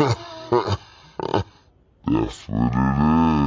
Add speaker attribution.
Speaker 1: That's what it is.